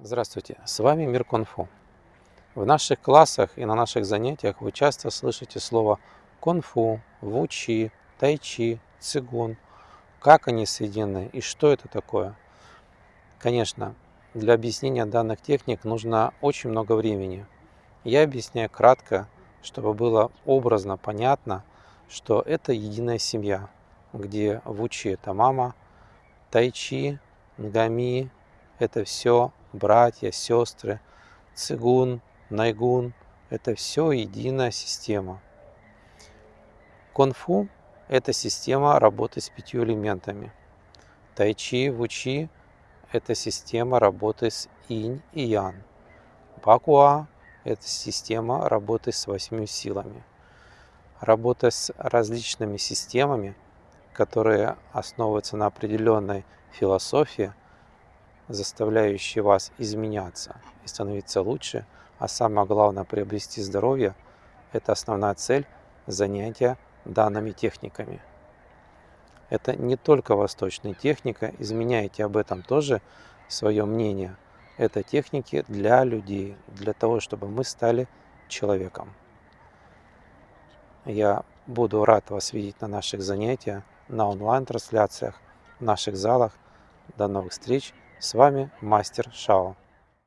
Здравствуйте, с вами Мир Кунг-фу. В наших классах и на наших занятиях вы часто слышите слово кунг-фу, вучи, тайчи, цигун. Как они соединены и что это такое? Конечно, для объяснения данных техник нужно очень много времени. Я объясняю кратко, чтобы было образно понятно, что это единая семья, где вучи – это мама, тайчи, нгами – это все братья, сестры, цигун, найгун – это все единая система. Конфу – это система работы с пятью элементами. Тайчи, вучи – это система работы с инь и ян. Бакуа – это система работы с восьми силами. Работа с различными системами, которые основываются на определенной философии – заставляющие вас изменяться и становиться лучше, а самое главное приобрести здоровье, это основная цель занятия данными техниками. Это не только восточная техника, изменяйте об этом тоже свое мнение. Это техники для людей, для того, чтобы мы стали человеком. Я буду рад вас видеть на наших занятиях, на онлайн-трансляциях, в наших залах. До новых встреч! С вами Мастер Шао.